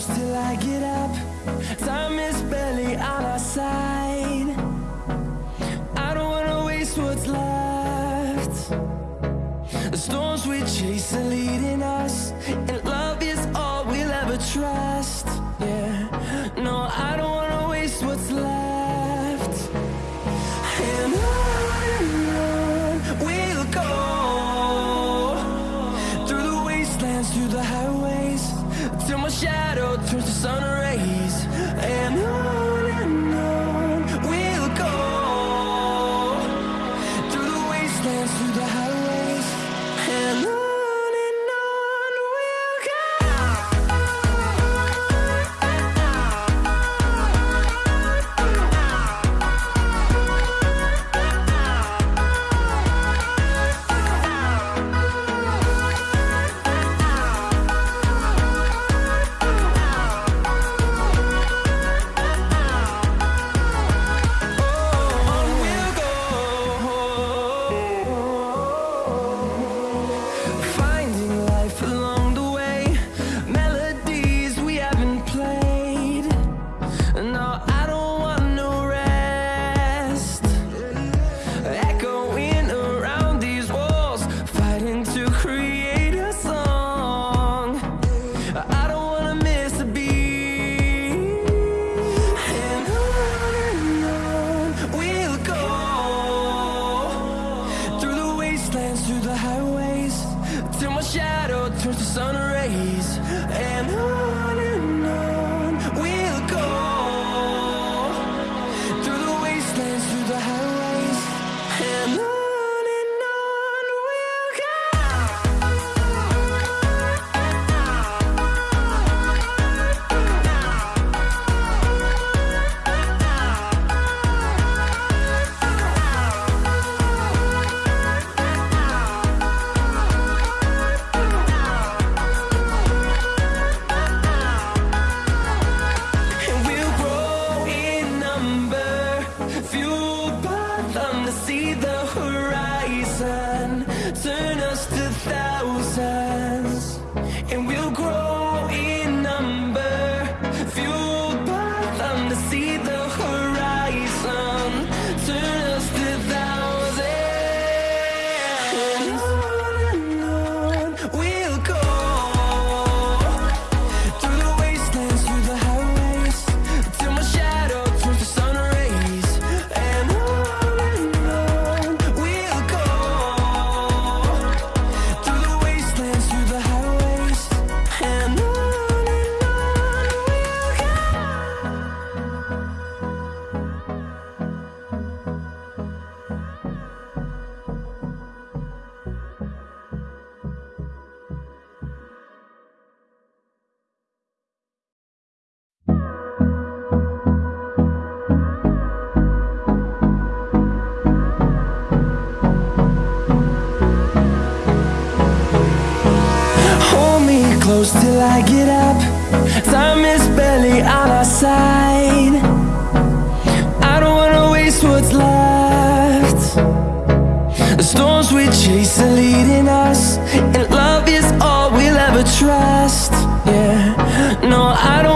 close till I get up. Time is barely on our side. I don't wanna waste what's left. The storms we chase are leading us, and love is all we'll ever trust. Yeah, no, I don't wanna waste what's left. Sun turns to sun rays. And on see the close till I get up. Time is barely on our side. I don't wanna waste what's left. The storms we chase are leading us And love is all we'll ever trust. Yeah, no, I don't